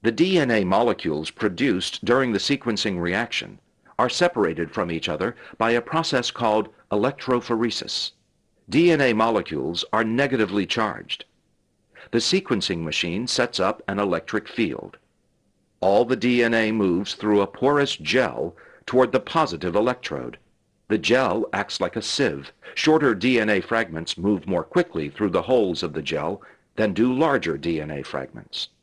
The DNA molecules produced during the sequencing reaction are separated from each other by a process called electrophoresis. DNA molecules are negatively charged. The sequencing machine sets up an electric field. All the DNA moves through a porous gel toward the positive electrode. The gel acts like a sieve. Shorter DNA fragments move more quickly through the holes of the gel than do larger DNA fragments.